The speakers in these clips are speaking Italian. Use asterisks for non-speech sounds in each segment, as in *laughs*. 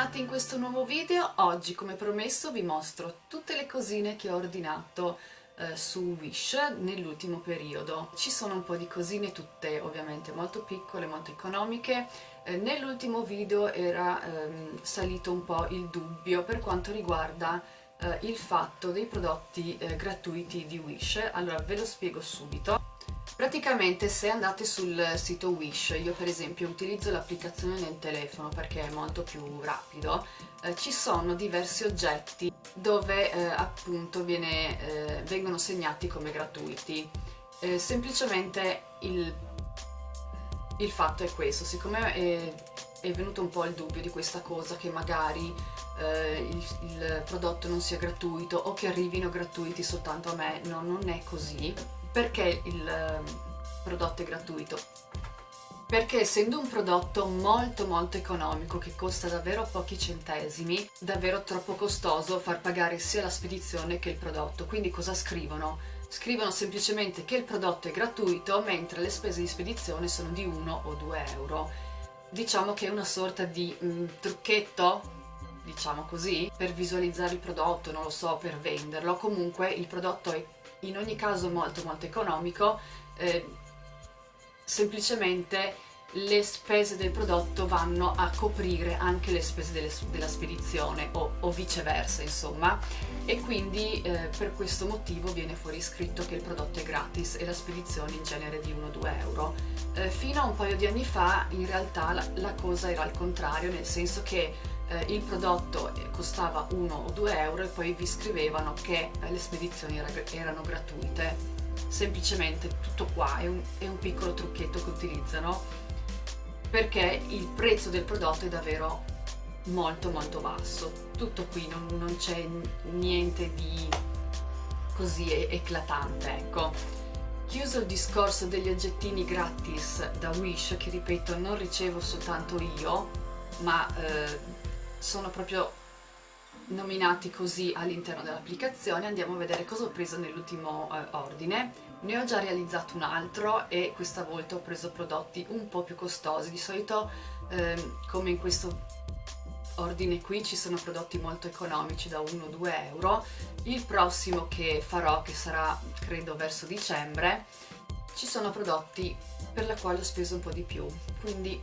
bentornati in questo nuovo video. Oggi, come promesso, vi mostro tutte le cosine che ho ordinato eh, su Wish nell'ultimo periodo. Ci sono un po' di cosine, tutte ovviamente molto piccole, molto economiche. Eh, nell'ultimo video era ehm, salito un po' il dubbio per quanto riguarda eh, il fatto dei prodotti eh, gratuiti di Wish. Allora, ve lo spiego subito. Praticamente se andate sul sito Wish, io per esempio utilizzo l'applicazione nel telefono perché è molto più rapido, eh, ci sono diversi oggetti dove eh, appunto viene, eh, vengono segnati come gratuiti. Eh, semplicemente il, il, fatto è questo, siccome è, è, venuto un po' il dubbio di questa cosa che magari eh, il, il, prodotto non sia gratuito o che arrivino gratuiti soltanto a me, no, non è così perché il ehm, prodotto è gratuito? Perché essendo un prodotto molto molto economico che costa davvero pochi centesimi, davvero troppo costoso far pagare sia la spedizione che il prodotto. Quindi cosa scrivono? Scrivono semplicemente che il prodotto è gratuito mentre le spese di spedizione sono di 1 o 2 euro. Diciamo che è una sorta di mm, trucchetto diciamo così, per visualizzare il prodotto, non lo so, per venderlo. Comunque il prodotto è in ogni caso molto molto economico, eh, semplicemente le spese del prodotto vanno a coprire anche le spese delle, della spedizione o, o, viceversa insomma e quindi eh, per questo motivo viene fuori scritto che il prodotto è gratis e la spedizione in genere di 1-2 euro. Eh, fino a un paio di anni fa in realtà la, la cosa era al contrario nel senso che eh, il prodotto costava 1 o 2 euro e poi vi scrivevano che eh, le spedizioni era, erano gratuite. Semplicemente tutto qua, è un, è un piccolo trucchetto che utilizzano perché il prezzo del prodotto è davvero molto molto basso. Tutto qui, non, non c'è niente di così eclatante ecco. Chiuso il discorso degli oggettini gratis da Wish che ripeto non ricevo soltanto io ma eh, sono proprio nominati così all'interno dell'applicazione. Andiamo a vedere cosa ho preso nell'ultimo eh, ordine. Ne ho già realizzato un altro e questa volta ho preso prodotti un po' più costosi. Di solito eh, come in questo ordine qui ci sono prodotti molto economici da 1-2 euro. Il prossimo che farò che sarà credo verso dicembre ci sono prodotti per la quale ho speso un po' di più. Quindi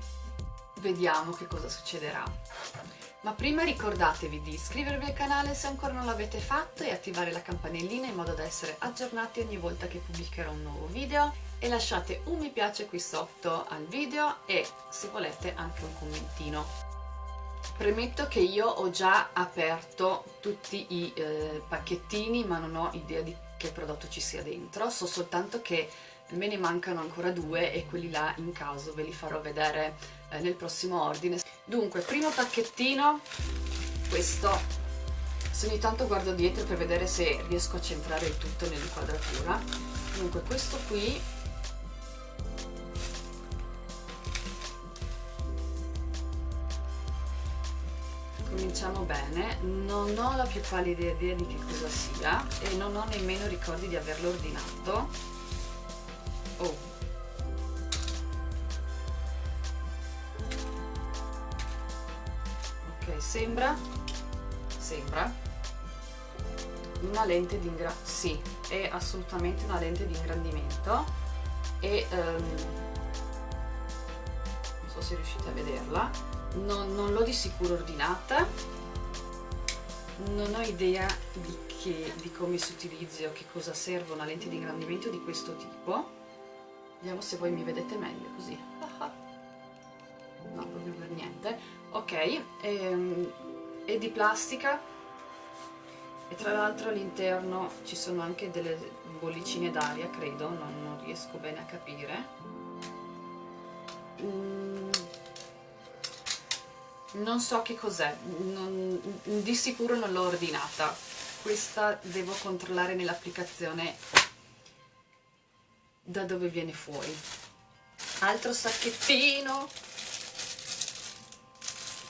vediamo che cosa succederà ma prima ricordatevi di iscrivervi al canale se ancora non l'avete fatto e attivare la campanellina in modo da essere aggiornati ogni volta che pubblicherò un nuovo video. E lasciate un mi piace qui sotto al video e se volete anche un commentino. Premetto che io ho già aperto tutti i eh, pacchettini ma non ho idea di che prodotto ci sia dentro, so soltanto che me ne mancano ancora due e quelli là in caso ve li farò vedere eh, nel prossimo ordine dunque primo pacchettino questo. Se ogni tanto guardo dietro per vedere se riesco a centrare il tutto nell'inquadratura. Dunque questo qui. Cominciamo bene. Non ho la più pallida idea di che cosa sia e non ho nemmeno ricordi di averlo ordinato. Oh sembra? Sembra. Una lente di ingrandimento sì, è assolutamente una lente di ingrandimento e um, non so se riuscite a vederla. Non, non l'ho di sicuro ordinata. Non ho idea di, che, di come si utilizzi o che cosa serve una lente di ingrandimento di questo tipo. Vediamo se voi mi vedete meglio così. *laughs* No proprio per niente ok ehm, è di plastica? E tra l'altro all'interno ci sono anche delle bollicine d'aria credo non, non, riesco bene a capire. Mm, non so che cos'è di sicuro non l'ho ordinata. Questa devo controllare nell'applicazione da dove viene fuori. Altro sacchettino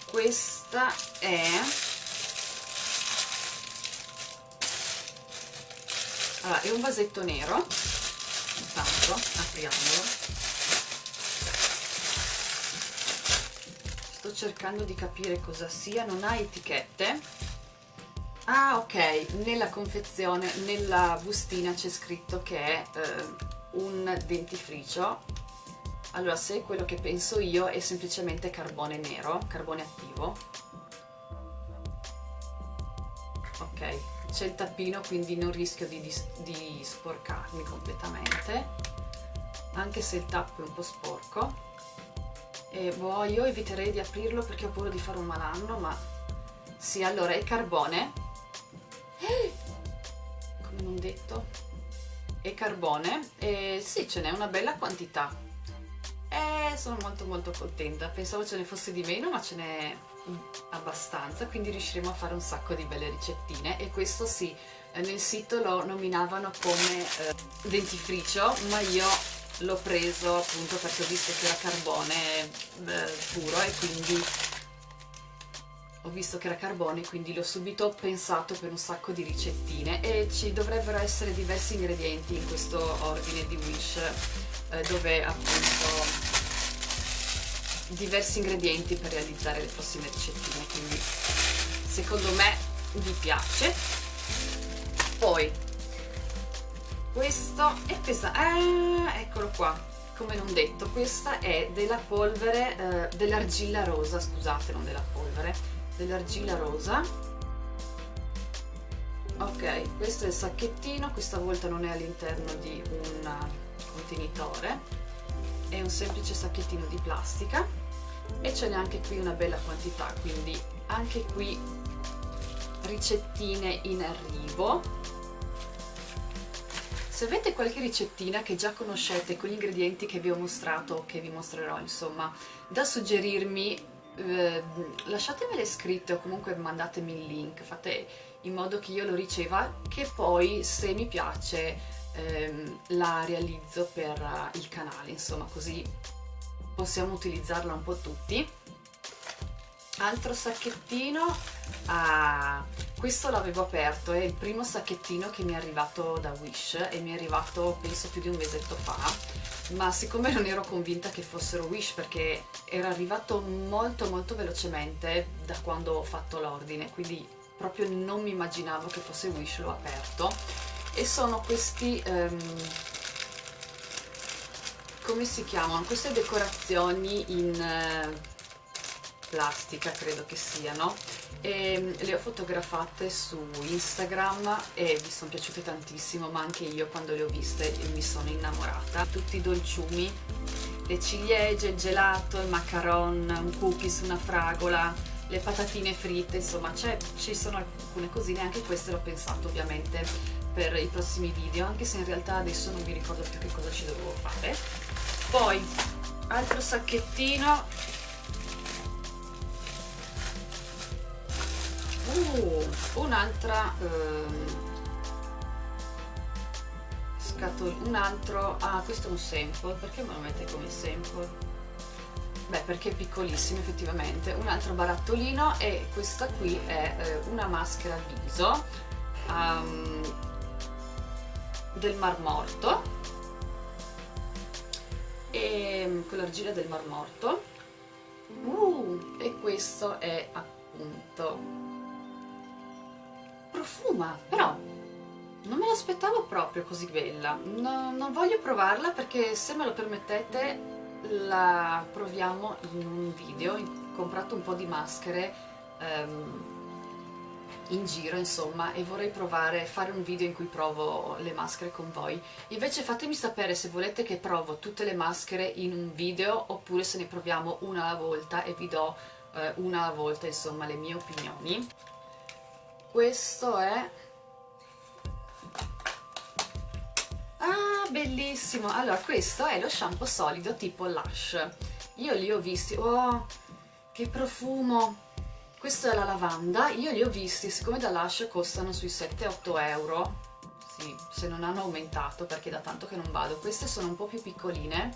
questa è allora, è un vasetto nero. Intanto apriamolo. Sto cercando di capire cosa sia. Non ha etichette. Ah ok. Nella confezione nella bustina c'è scritto che è eh, un dentifricio allora se quello che penso io è semplicemente carbone nero carbone attivo. Ok c'è il tappino quindi non rischio di, di, sporcarmi completamente anche se il tappo è un po' sporco. E boh, io eviterei di aprirlo perché ho paura di fare un malanno ma sì, allora è carbone. Come non detto. È carbone e sì, ce n'è una bella quantità e sono molto molto contenta. Pensavo ce ne fosse di meno ma ce n'è abbastanza quindi riusciremo a fare un sacco di belle ricettine. E questo sì, nel sito lo nominavano come eh, dentifricio ma io l'ho preso appunto perché ho visto che era carbone eh, puro e quindi ho visto che era carbone quindi l'ho subito pensato per un sacco di ricettine. E ci dovrebbero essere diversi ingredienti in questo ordine di Wish eh, dove appunto diversi ingredienti per realizzare le prossime ricettine quindi secondo me vi piace. Poi questo è pesante ah, eccolo qua come non detto questa è della polvere eh, dell'argilla rosa scusate non della polvere dell'argilla rosa. Ok questo è il sacchettino questa volta non è all'interno di un contenitore è un semplice sacchettino di plastica e ce n'è anche qui una bella quantità quindi anche qui ricettine in arrivo. Se avete qualche ricettina che già conoscete con gli ingredienti che vi ho mostrato o che vi mostrerò insomma da suggerirmi eh, lasciatemele scritte o comunque mandatemi il link fate in modo che io lo riceva che poi se mi piace ehm, la realizzo per il canale insomma così possiamo utilizzarla un po' tutti. Altro sacchettino ah, questo l'avevo aperto è il primo sacchettino che mi è arrivato da Wish e mi è arrivato penso più di un mesetto fa ma siccome non ero convinta che fossero Wish perché era arrivato molto molto velocemente da quando ho fatto l'ordine quindi proprio non mi immaginavo che fosse Wish l'ho aperto e sono questi um, come si chiamano? queste decorazioni in uh, plastica credo che siano. E mm, le ho fotografate su Instagram e mi sono piaciute tantissimo ma anche io quando le ho viste mi sono innamorata. Tutti i dolciumi le ciliegie, il gelato, il macaron, un cookies, una fragola le patatine fritte, insomma ci sono alcune cosine, anche queste l'ho pensato ovviamente per i prossimi video, anche se in realtà adesso non mi ricordo più che cosa ci dovevo fare. Poi, altro sacchettino. Uh, un'altra scatolina un altro ah questo è un sample perché me lo mette come sample? Beh perché è piccolissimo effettivamente. Un altro barattolino e questa qui è eh, una maschera viso. Um, del Mar Morto e con l'argilla del Mar Morto uh, e questo è appunto profuma, però non me l'aspettavo proprio così bella. No, non voglio provarla perché se me lo permettete la proviamo in un video. Ho comprato un po' di maschere um, in giro insomma e vorrei provare, fare un video in cui provo le maschere con voi. Invece fatemi sapere se volete che provo tutte le maschere in un video oppure se ne proviamo una alla volta e vi do eh, una alla volta insomma le mie opinioni. Questo è ah bellissimo! Allora questo è lo shampoo solido tipo Lush io li ho visti oh che profumo questo è la lavanda. Io li ho visti siccome da Lush costano sui 7-8 euro. Sì, se non hanno aumentato perché da tanto che non vado. Queste sono un po' più piccoline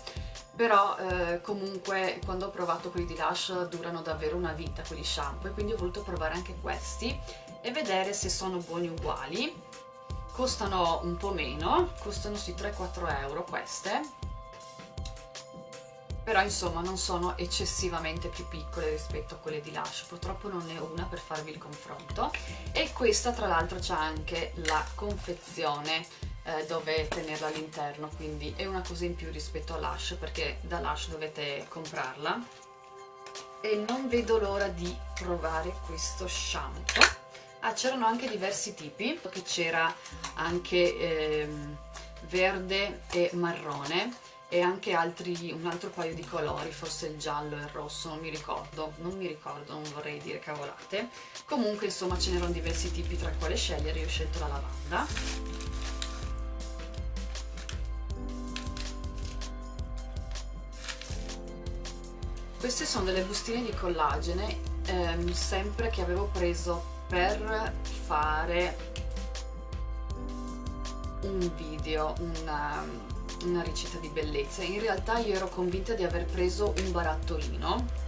però eh, comunque quando ho provato quelli di Lush durano davvero una vita quelli shampoo e quindi ho voluto provare anche questi e vedere se sono buoni uguali. Costano un po' meno costano sui 3-4 euro queste però insomma non sono eccessivamente più piccole rispetto a quelle di Lush, purtroppo non ne ho una per farvi il confronto. E questa tra l'altro c'ha anche la confezione eh, dove tenerla all'interno, quindi è una cosa in più rispetto a Lush perché da Lush dovete comprarla. E non vedo l'ora di provare questo shampoo. Ah c'erano anche diversi tipi. Che c'era anche ehm, verde e marrone e anche altri, un altro paio di colori, forse il giallo e il rosso, non mi ricordo, non mi ricordo, non vorrei dire cavolate. Comunque insomma ce n'erano diversi tipi tra quale scegliere, io ho scelto la lavanda. Queste sono delle bustine di collagene, ehm, sempre che avevo preso per fare un video, una, una ricetta di bellezza. In realtà io ero convinta di aver preso un barattolino.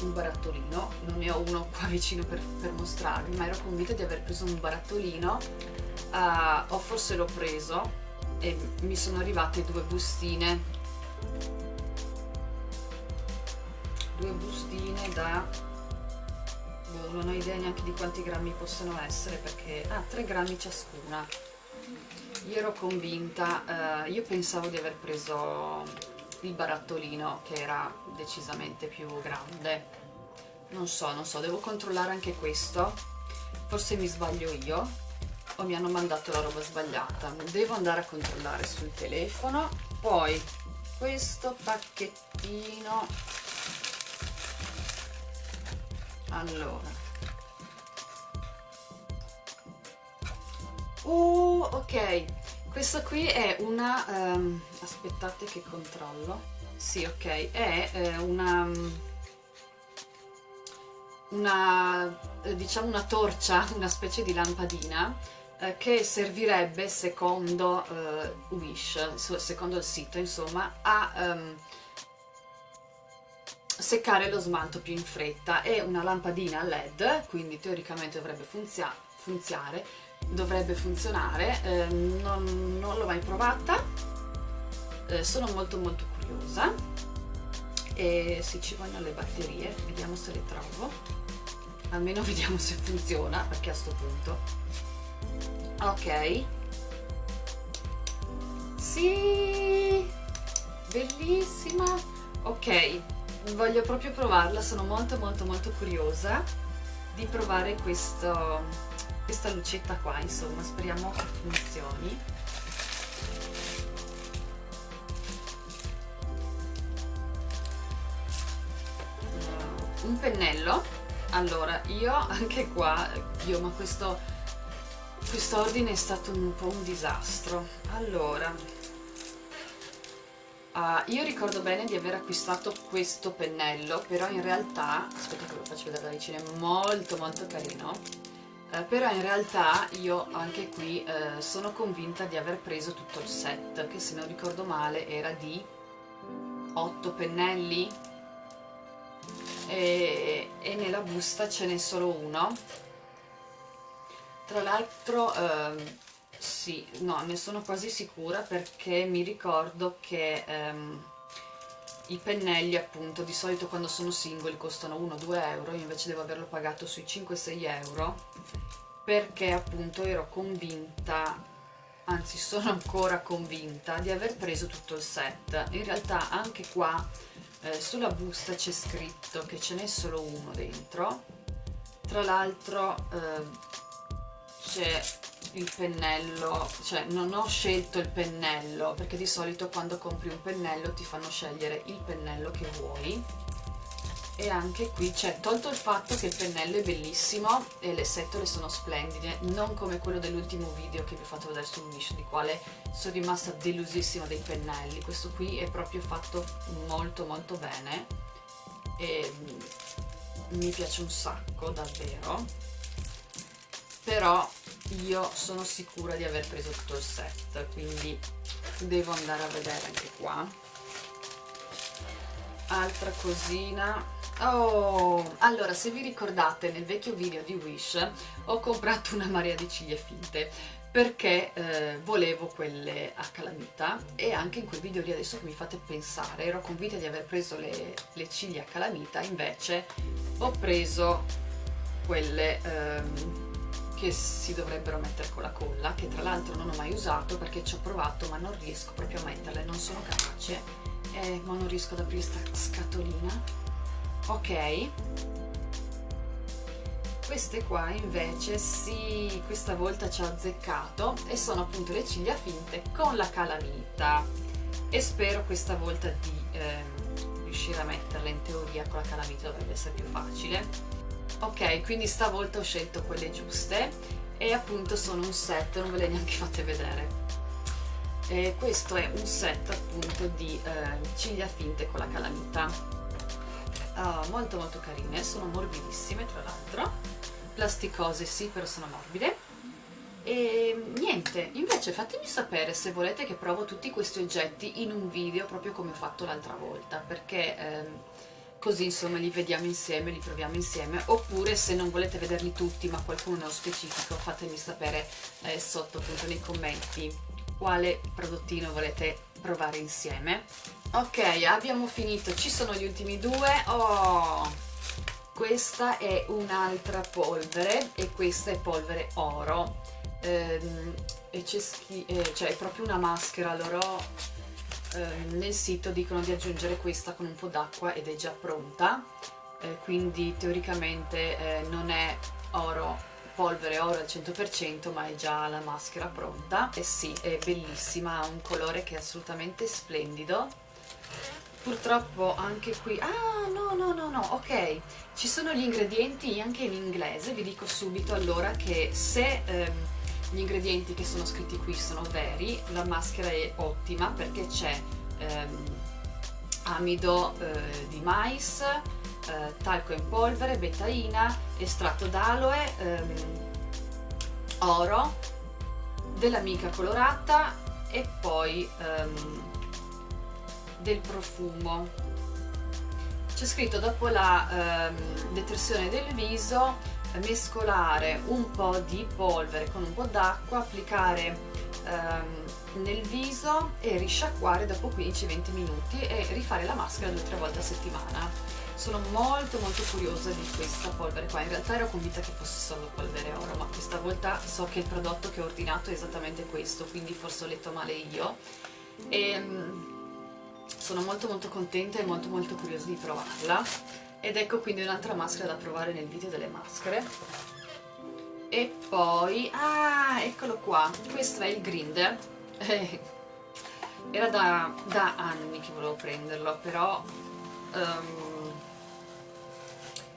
Un barattolino non ne ho uno qua vicino per, per mostrarvi ma ero convinta di aver preso un barattolino uh, o forse l'ho preso e mi sono arrivate due bustine. Due bustine da non ho idea neanche di quanti grammi possono essere perché ah 3 grammi ciascuna. Io ero convinta, eh, io pensavo di aver preso il barattolino che era decisamente più grande. Non so, non so, devo controllare anche questo. Forse mi sbaglio io o mi hanno mandato la roba sbagliata. Devo andare a controllare sul telefono. Poi questo pacchettino. Allora Uh, ok, questa qui è una... Um, aspettate che controllo. Sì, ok, è eh, una... una diciamo una torcia, *laughs* una specie di lampadina eh, che servirebbe secondo eh, Wish, secondo il sito insomma, a um, seccare lo smalto più in fretta. È una lampadina LED, quindi teoricamente dovrebbe funzionare dovrebbe funzionare, eh, non, non l'ho mai provata, eh, sono molto molto curiosa e se ci vogliono le batterie, vediamo se le trovo, almeno *laughs* vediamo se funziona perché a sto punto. Ok, sì, bellissima, ok, voglio proprio provarla, sono molto molto molto curiosa di provare questo questa lucetta qua insomma speriamo che funzioni. Un pennello. Allora io anche qua io ma questo questo ordine è stato un po' un disastro. Allora uh, io ricordo bene di aver acquistato questo pennello però in realtà aspetta che lo faccio vedere da vicino è molto molto carino. Eh, però in realtà io anche qui eh, sono convinta di aver preso tutto il set che se non ricordo male era di 8 pennelli. E, e nella busta ce n'è solo uno. Tra l'altro eh, sì, no, ne sono quasi sicura perché mi ricordo che ehm, i pennelli appunto di solito quando sono singoli costano 1-2 euro io invece devo averlo pagato sui 5-6 euro perché appunto ero convinta anzi sono ancora convinta di aver preso tutto il set. In realtà anche qua eh, sulla busta c'è scritto che ce n'è solo uno dentro. Tra l'altro eh, c'è il pennello, cioè non ho scelto il pennello perché di solito quando compri un pennello ti fanno scegliere il pennello che vuoi. E anche qui c'è tolto il fatto che il pennello è bellissimo e le setole sono splendide non come quello dell'ultimo video che vi ho fatto vedere su Wish di quale sono rimasta delusissima dei pennelli. Questo qui è proprio fatto molto molto bene e mi piace un sacco davvero. Però io sono sicura di aver preso tutto il set quindi devo andare a vedere anche qua. Altra cosina. Oh, allora se vi ricordate nel vecchio video di Wish ho comprato una marea di ciglia finte perché eh, volevo quelle a calamita e anche in quel video lì adesso che mi fate pensare ero convinta di aver preso le, le ciglia a calamita invece ho preso quelle ehm, che si dovrebbero mettere con la colla che tra l'altro non ho mai usato perché ci ho provato ma non riesco proprio a metterle non sono capace. Eh, ma non riesco ad aprire questa scatolina. Ok. Queste qua invece sì, questa volta ci ho azzeccato e sono appunto le ciglia finte con la calamita. E spero questa volta di eh, riuscire a metterle in teoria con la calamita dovrebbe essere più facile ok quindi stavolta ho scelto quelle giuste. E appunto sono un set non ve le neanche fate vedere. E questo è un set appunto di eh, ciglia finte con la calamita. Uh, molto molto carine, sono morbidissime tra l'altro, plasticose sì però sono morbide. E niente, invece fatemi sapere se volete che provo tutti questi oggetti in un video proprio come ho fatto l'altra volta perché ehm, così insomma li vediamo insieme, li proviamo insieme. Oppure se non volete vederli tutti ma qualcuno nello specifico fatemi sapere eh, sotto appunto nei commenti quale prodottino volete provare insieme. Ok abbiamo finito. Ci sono gli ultimi due. Oh questa è un'altra polvere e questa è polvere oro. Ehm, e c'è eh, cioè è proprio una maschera loro eh, nel sito dicono di aggiungere questa con un po' d'acqua ed è già pronta. Eh, quindi teoricamente eh, non è oro polvere oro al 100% ma è già la maschera pronta. E sì è bellissima ha un colore che è assolutamente splendido. Purtroppo anche qui ah no no no no ok. Ci sono gli ingredienti anche in inglese vi dico subito allora che se ehm, gli ingredienti che sono scritti qui sono veri la maschera è ottima perché c'è ehm, amido eh, di mais eh, talco in polvere, betaina, estratto d'aloe, ehm, oro, dell'amica colorata e poi ehm, del profumo. C'è scritto dopo la ehm, detersione del viso mescolare un po' di polvere con un po' d'acqua, applicare ehm, nel viso e risciacquare dopo 15-20 minuti e rifare la maschera due o tre volte a settimana. Sono molto molto curiosa di questa polvere qua. In realtà ero convinta che fosse solo polvere oro ma questa volta so che il prodotto che ho ordinato è esattamente questo quindi forse ho letto male io. E mm, sono molto molto contenta e molto molto curiosa di provarla ed ecco quindi un'altra maschera da provare nel video delle maschere. E poi ah eccolo qua. Questo è il grinder. Era da, da anni che volevo prenderlo però um,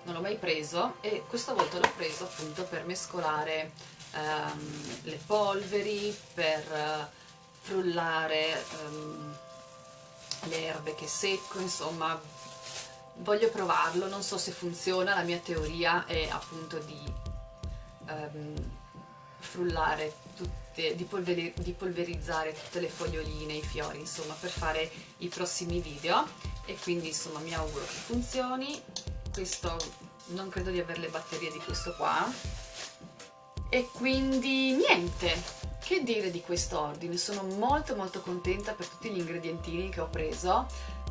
non l'ho mai preso. E questa volta l'ho preso appunto per mescolare um, le polveri, per frullare um, le erbe che secco, insomma voglio provarlo, non so se funziona, la mia teoria è appunto di um, frullare tutte, di, polveri, di polverizzare tutte le foglioline, i fiori, insomma per fare i prossimi video. E quindi insomma mi auguro che funzioni. Questo non credo di avere le batterie di questo qua. E quindi niente. Che dire di questo ordine? Sono molto molto contenta per tutti gli ingredientini che ho preso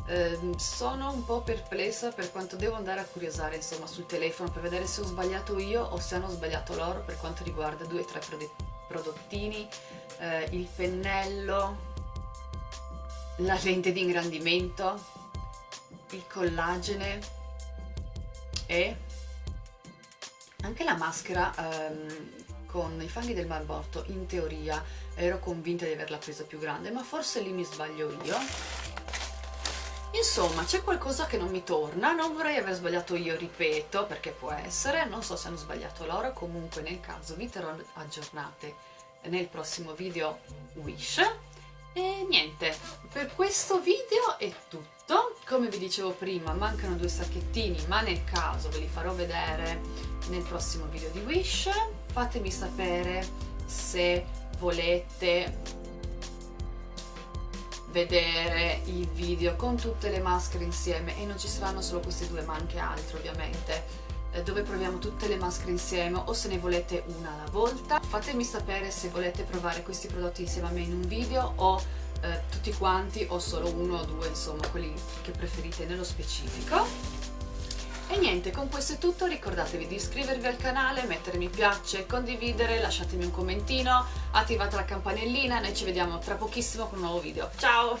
eh, sono un po' perplessa per quanto devo andare a curiosare insomma sul telefono per vedere se ho sbagliato io o se hanno sbagliato loro per quanto riguarda due o tre prodottini eh, il pennello la lente di ingrandimento il collagene e anche la maschera ehm, con i fanghi del marmotto in teoria. Ero convinta di averla presa più grande ma forse lì mi sbaglio io insomma c'è qualcosa che non mi torna. Non vorrei aver sbagliato io ripeto perché può essere. Non so se hanno sbagliato loro. Comunque nel caso vi terrò aggiornate nel prossimo video Wish. E niente per questo video è tutto. Come vi dicevo prima mancano due sacchettini ma nel caso ve li farò vedere nel prossimo video di Wish. Fatemi sapere se volete vedere il video con tutte le maschere insieme e non ci saranno solo queste due ma anche altre ovviamente eh, dove proviamo tutte le maschere insieme o se ne volete una alla volta. Fatemi sapere se volete provare questi prodotti insieme a me in un video o eh, tutti quanti o solo uno o due, insomma quelli che preferite nello specifico. E niente, con questo è tutto, ricordatevi di iscrivervi al canale, mettere mi piace, condividere, lasciatemi un commentino, attivate la campanellina, noi ci vediamo tra pochissimo con un nuovo video. Ciao!